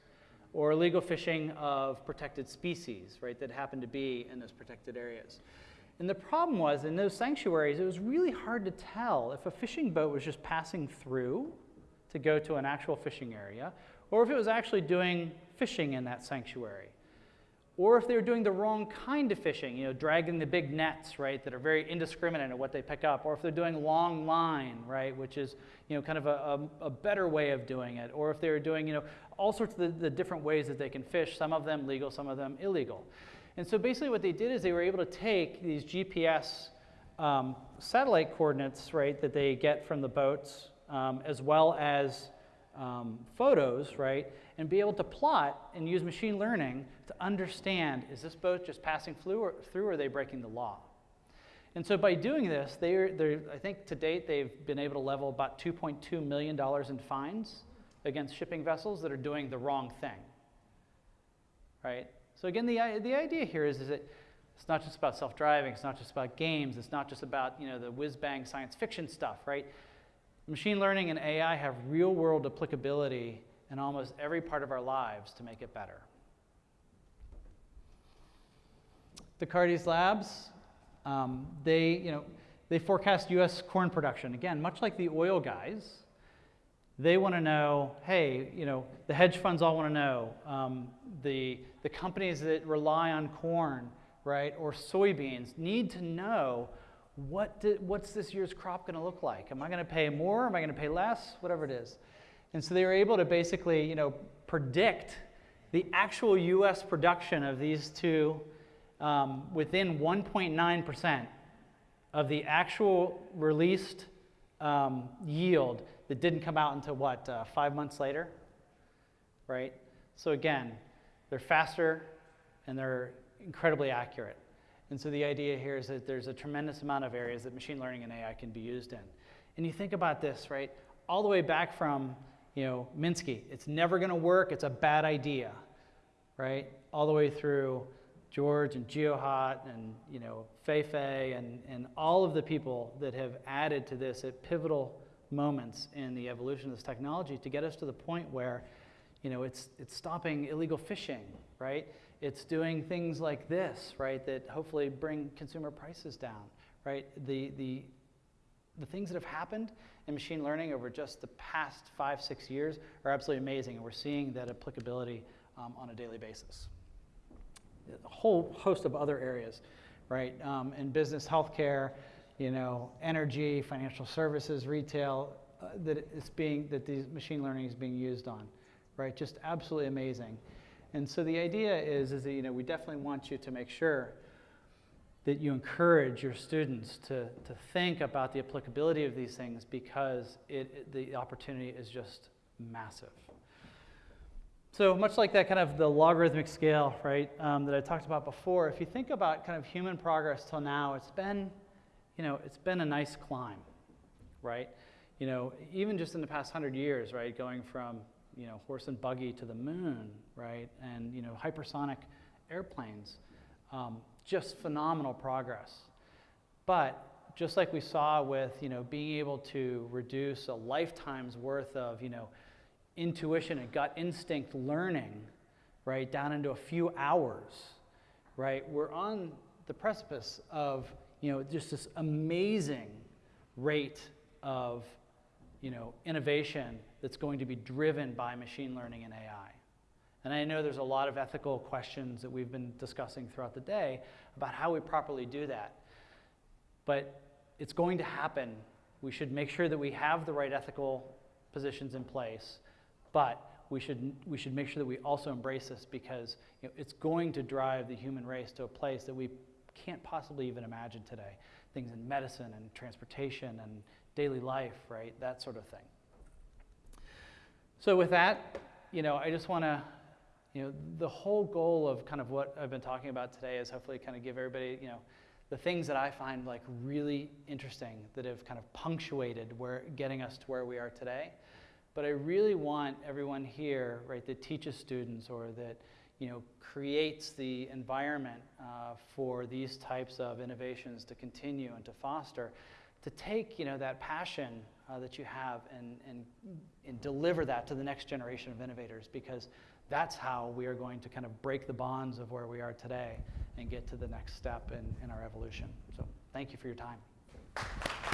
or illegal fishing of protected species, right, that happen to be in those protected areas. And the problem was in those sanctuaries, it was really hard to tell if a fishing boat was just passing through to go to an actual fishing area, or if it was actually doing fishing in that sanctuary. Or if they were doing the wrong kind of fishing, you know, dragging the big nets, right, that are very indiscriminate in what they pick up, or if they're doing long line, right, which is, you know, kind of a, a, a better way of doing it, or if they were doing, you know, all sorts of the, the different ways that they can fish, some of them legal, some of them illegal. And so basically what they did is they were able to take these GPS um, satellite coordinates, right, that they get from the boats, um, as well as um, photos, right, and be able to plot and use machine learning to understand is this boat just passing through or, are they breaking the law? And so by doing this, they're, they're, I think to date they've been able to level about $2.2 million in fines against shipping vessels that are doing the wrong thing. Right? So again, the, the idea here is, is that it's not just about self-driving, it's not just about games, it's not just about you know, the whiz-bang science fiction stuff, right? Machine learning and AI have real-world applicability in almost every part of our lives to make it better. Descartes Labs, um, they, you know, they forecast U.S. corn production. Again, much like the oil guys, they want to know, hey, you know, the hedge funds all want to know, um, the, the companies that rely on corn, right, or soybeans need to know what did, what's this year's crop going to look like? Am I going to pay more? Am I going to pay less? Whatever it is. And so they were able to basically, you know, predict the actual U.S. production of these two um, within 1.9% of the actual released um, yield that didn't come out until what, uh, five months later? Right? So again, they're faster and they're incredibly accurate. And so the idea here is that there's a tremendous amount of areas that machine learning and AI can be used in. And you think about this, right? All the way back from, you know, Minsky, it's never going to work, it's a bad idea, right? All the way through George and Geohot and, you know, Fei-Fei and, and all of the people that have added to this at pivotal moments in the evolution of this technology to get us to the point where, you know, it's, it's stopping illegal fishing, right? It's doing things like this, right, that hopefully bring consumer prices down, right? The, the, the things that have happened in machine learning over just the past five, six years are absolutely amazing, and we're seeing that applicability um, on a daily basis. A whole host of other areas, right? Um, in business, healthcare, you know, energy, financial services, retail, uh, that it's being that these machine learning is being used on, right? Just absolutely amazing. And so the idea is, is that you know, we definitely want you to make sure that you encourage your students to, to think about the applicability of these things because it, the opportunity is just massive. So much like that kind of the logarithmic scale, right, um, that I talked about before, if you think about kind of human progress till now, it's been, you know, it's been a nice climb, right? You know, even just in the past hundred years, right, going from you know, horse and buggy to the moon, right? And, you know, hypersonic airplanes. Um, just phenomenal progress. But just like we saw with, you know, being able to reduce a lifetime's worth of, you know, intuition and gut instinct learning, right, down into a few hours, right? We're on the precipice of, you know, just this amazing rate of, you know, innovation that's going to be driven by machine learning and AI. And I know there's a lot of ethical questions that we've been discussing throughout the day about how we properly do that. But it's going to happen. We should make sure that we have the right ethical positions in place, but we should, we should make sure that we also embrace this because you know, it's going to drive the human race to a place that we can't possibly even imagine today. Things in medicine and transportation and daily life, right? That sort of thing. So with that, you know, I just want to, you know, the whole goal of kind of what I've been talking about today is hopefully kind of give everybody, you know, the things that I find like really interesting that have kind of punctuated where getting us to where we are today. But I really want everyone here, right, that teaches students or that, you know, creates the environment uh, for these types of innovations to continue and to foster, to take, you know, that passion uh, that you have and, and, and deliver that to the next generation of innovators because that's how we are going to kind of break the bonds of where we are today and get to the next step in, in our evolution. So thank you for your time.